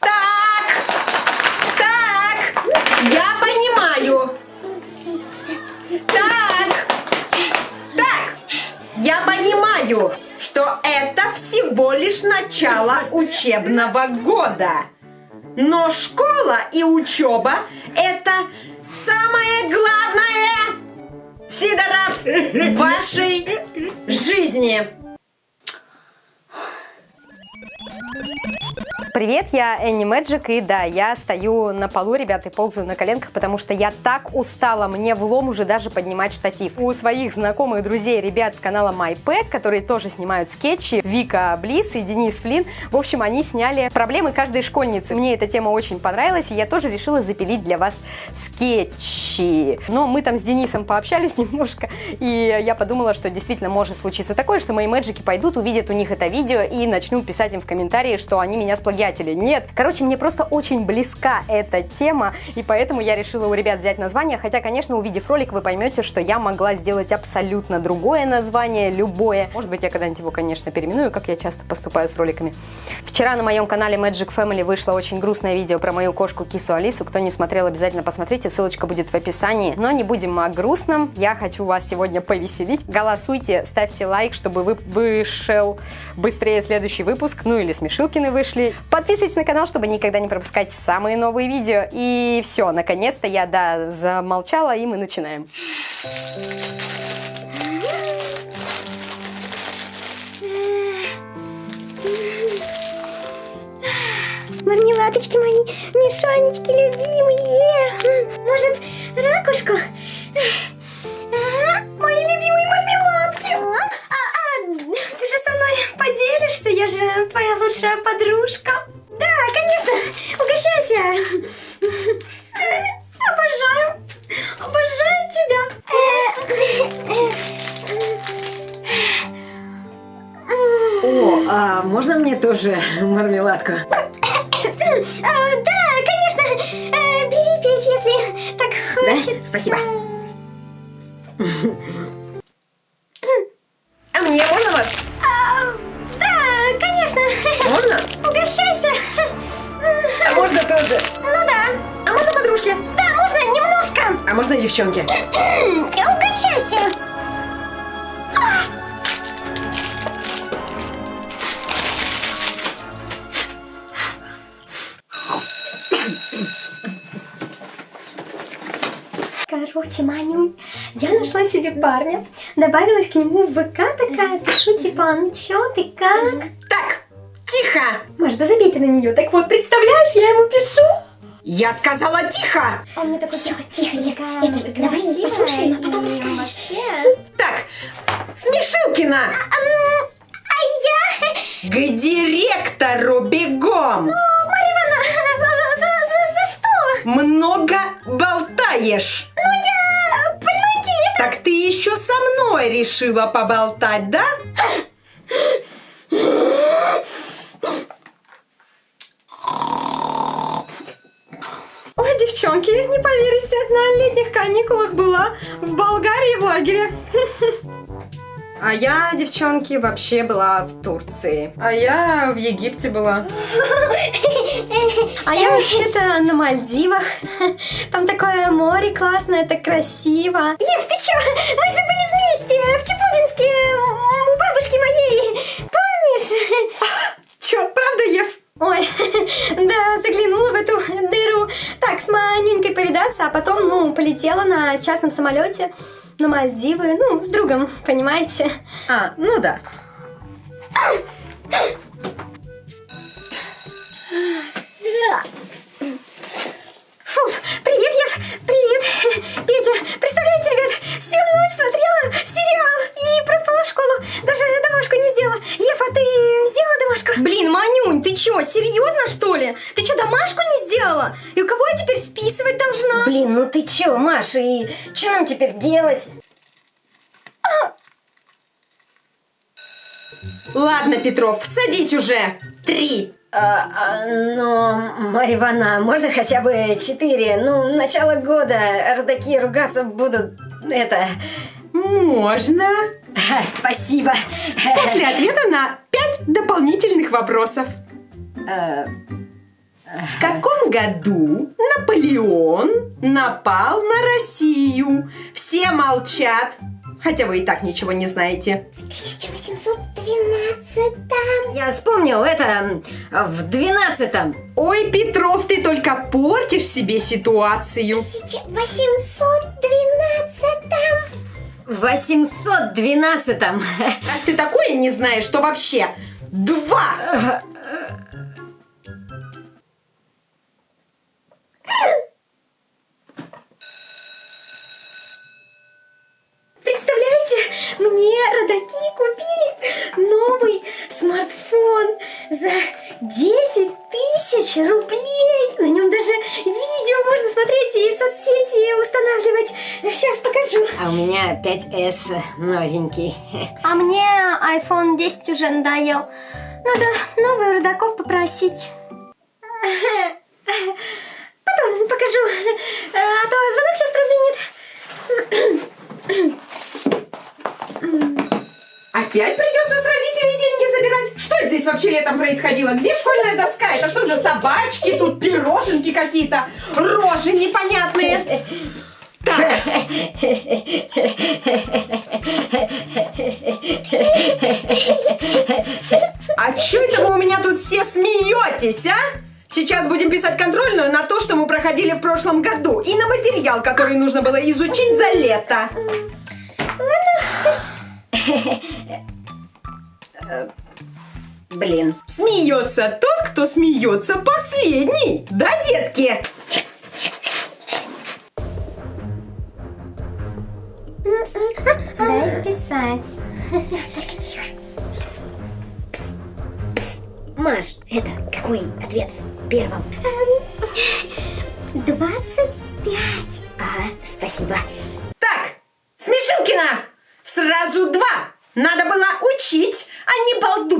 Так, так, я понимаю. Так, так, я понимаю, что это всего лишь начало учебного года. Но школа и учеба – это самое главное, Сидоров, в вашей жизни. Привет, я Энни Мэджик, и да, я стою на полу, ребята, и ползаю на коленках, потому что я так устала, мне влом уже даже поднимать штатив. У своих знакомых друзей, ребят с канала MyPack, которые тоже снимают скетчи, Вика Близ и Денис Флин, в общем, они сняли проблемы каждой школьницы. Мне эта тема очень понравилась, и я тоже решила запилить для вас скетчи. Но мы там с Денисом пообщались немножко, и я подумала, что действительно может случиться такое, что мои мэджики пойдут, увидят у них это видео и начнут писать им в комментарии, что они меня сплагиатили приятели. Нет. Короче, мне просто очень близка эта тема, и поэтому я решила у ребят взять название, хотя, конечно, увидев ролик, вы поймете, что я могла сделать абсолютно другое название, любое. Может быть, я когда-нибудь его, конечно, переименую, как я часто поступаю с роликами. Вчера на моем канале Magic Family вышло очень грустное видео про мою кошку Кису Алису. Кто не смотрел, обязательно посмотрите, ссылочка будет в описании. Но не будем о грустном, я хочу вас сегодня повеселить. Голосуйте, ставьте лайк, чтобы вы вышел быстрее следующий выпуск, ну или смешилкины вышли. Подписывайтесь на канал, чтобы никогда не пропускать самые новые видео. И все, наконец-то я, да, замолчала, и мы начинаем. Мармеладочки мои, мешанечки любимые. Может, ракушку? А, мои любимые мармеладки. А, а, ты же со мной поделишься, я же твоя лучшая подружка. Да, конечно, угощайся. Обожаю, обожаю тебя. О, а можно мне тоже мармеладку? А, да, конечно, э, бери пить, если так хочется. Да? Спасибо. Девчонки? Угощайся. Короче, Манюнь, я нашла себе парня, добавилась к нему в ВК такая, пишу типа, ну чё ты, как? Так, тихо! Маш, да забей ты на нее. Так вот, представляешь, я ему пишу. Я сказала тихо! Он мне такой, тихо, тихо, я, это, давай послушаем, а потом расскажешь. Так, Смешилкина! А, а я... К директору бегом! Марья Ивановна, за, за, за что? Много болтаешь! Ну я, понимаете, это... Так ты еще со мной решила поболтать, да? Ой, девчонки, не поверите, на летних каникулах была в Болгарии в лагере. А я, девчонки, вообще была в Турции. А я в Египте была. А я вообще-то на Мальдивах. Там такое море классное, так красиво. Ев, ты чё? Мы же были вместе в Повидаться, а потом, ну, полетела на частном самолете на Мальдивы, ну, с другом, понимаете? А, ну да. Ну чё, Маша, и что нам теперь делать? Ладно, Петров, садись уже. Три. А, а, но, Марья Ивановна, можно хотя бы четыре? Ну, начало года, родаки ругаться будут, это... Можно. Спасибо. После ответа на пять дополнительных вопросов. А, В каком году Наполеон напал на Россию? Все молчат. Хотя вы и так ничего не знаете. 1812 Я вспомнил, это в двенадцатом. Ой, Петров, ты только портишь себе ситуацию. 1812 В 812-м. Раз ты такое не знаешь, то вообще два. Тысяч рублей. На нем даже видео можно смотреть и соцсети устанавливать. Сейчас покажу. А у меня 5S новенький. А мне iPhone 10 уже надоел. Надо новый рудаков попросить. Потом покажу. А то звонок сейчас прозвенит. Опять придется с родителей деньги здесь вообще летом происходило? Где школьная доска? Это что за собачки? Тут пироженки какие-то, рожи непонятные. Так, а что это вы у меня тут все смеетесь, а? Сейчас будем писать контрольную на то, что мы проходили в прошлом году, и на материал, который нужно было изучить за лето. Блин. Смеется тот, кто смеется последний. Да, детки? Дай списать. Только. Маш, это какой ответ в первом? 25.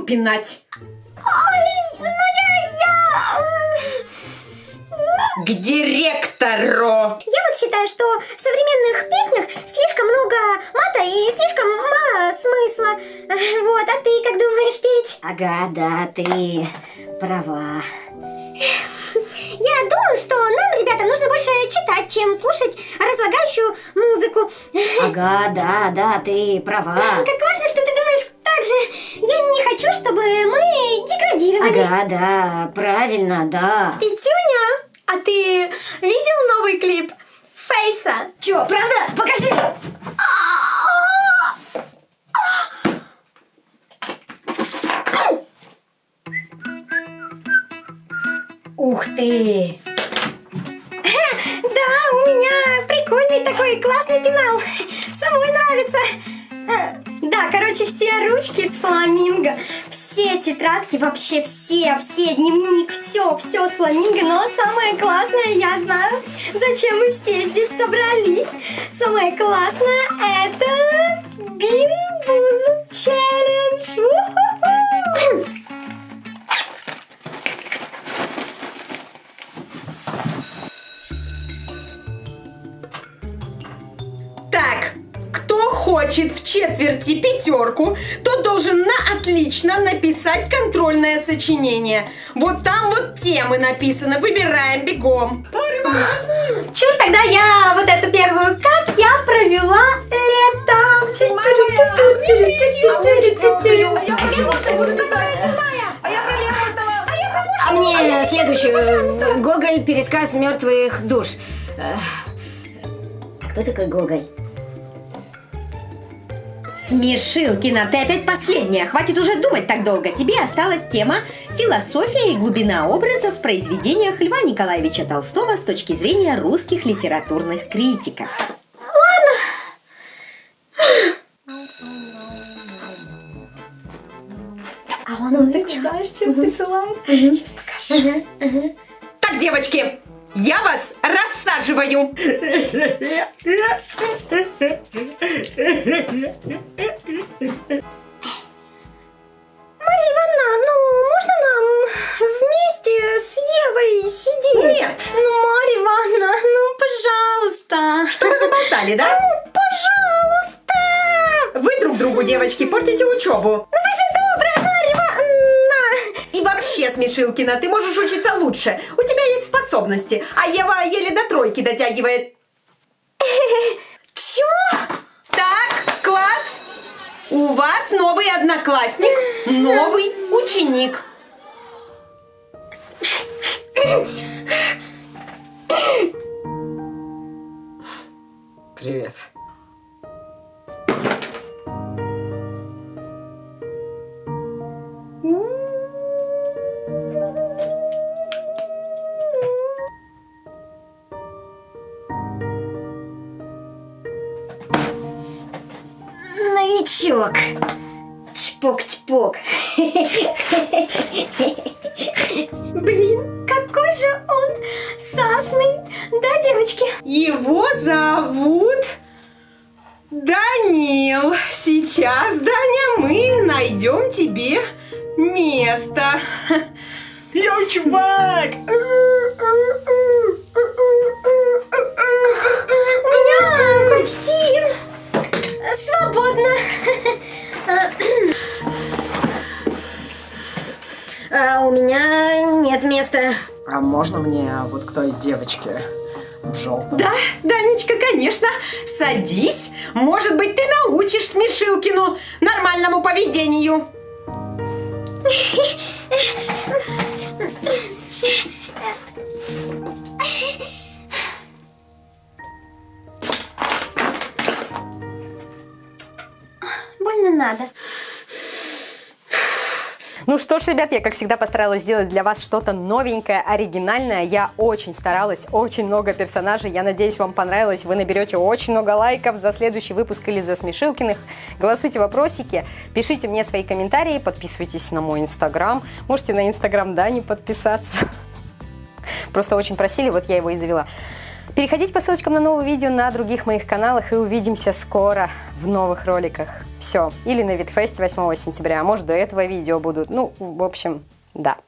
Пинать. Ой, ну я, я... К директору. Я вот считаю, что в современных песнях слишком много мата и слишком мало смысла. Вот, а ты как думаешь, Петь? Ага, да, ты права. Я думаю, что нам, ребята, нужно больше читать, чем слушать разлагающую музыку. Ага, да, да, ты права. Как классно, что ты думаешь так же. Я не хочу, чтобы мы деградировали. Ага, да, правильно, да. Петюня, а ты видел новый клип Фейса? Чё, правда? Покажи! Ух ты! Да, у меня прикольный такой классный пенал. Самой нравится. Да, короче, все ручки из фламинго, все тетрадки, вообще все, все, дневник, все, все с фламинго. Но самое классное, я знаю, зачем мы все здесь собрались. Самое классное это Бин-Буз челлендж. Хочет в четверти пятерку, тот должен на отлично написать контрольное сочинение. Вот там вот темы написаны. Выбираем бегом. Чур, тогда я вот эту первую. Как я провела лето? А мне следующую. Гоголь, пересказ мертвых душ. А кто такой Гоголь? Смешилкина, ты опять последняя. Хватит уже думать так долго. Тебе осталась тема «Философия и глубина образов в произведениях Льва Николаевича Толстого с точки зрения русских литературных критиков». А он все присылает. Сейчас покажу. Так, девочки, я вас рассаживаю. Мария Ивановна, ну можно нам вместе с Евой сидеть? Нет. Ну, Мария Ивановна, ну пожалуйста. Что вы поболтали, да? Ну, пожалуйста. Вы друг другу, девочки, портите учебу. Ну вы же добрая, Мария Ивановна. И вообще, Смешилкина, ты можешь учиться лучше. У тебя способности, а Ева еле до тройки дотягивает. Чё? Так, класс! У вас новый одноклассник, новый ученик. Привет. Чпок-чпок. Блин, какой же он сасный. Да, девочки? Его зовут Данил. Сейчас, Даня, мы найдем тебе место. Я чувак! меня нет места. А можно мне вот к той девочке в желтом? Да, Данечка, конечно. Садись. Может быть, ты научишь Смешилкину нормальному поведению. Больно надо. Ну что ж, ребят, я, как всегда, постаралась сделать для вас что-то новенькое, оригинальное. Я очень старалась, очень много персонажей. Я надеюсь, вам понравилось. Вы наберете очень много лайков за следующий выпуск или за Смешилкиных. Голосуйте вопросики, пишите мне свои комментарии, подписывайтесь на мой инстаграм. Можете на инстаграм Дани подписаться. Просто очень просили, вот я его и завела. Переходите по ссылочкам на новые видео на других моих каналах и увидимся скоро в новых роликах. Все. Или на Витфесте 8 сентября, а может до этого видео будут. Ну, в общем, да.